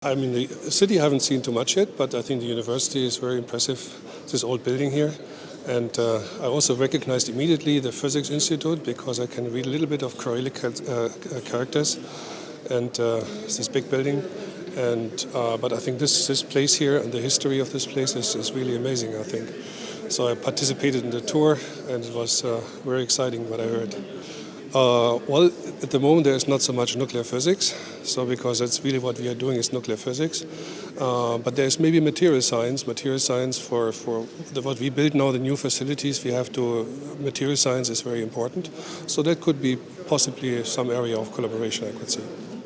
I mean, the city I haven't seen too much yet, but I think the university is very impressive, this old building here. And uh, I also recognized immediately the Physics Institute because I can read a little bit of Cyrillic uh, characters. And uh, this big building. And, uh, but I think this, this place here and the history of this place is, is really amazing, I think. So I participated in the tour and it was uh, very exciting what I heard. Uh, well, at the moment there is not so much nuclear physics, so because that's really what we are doing is nuclear physics. Uh, but there's maybe material science. Material science for for the, what we build now, the new facilities we have to. Material science is very important, so that could be possibly some area of collaboration. I could say.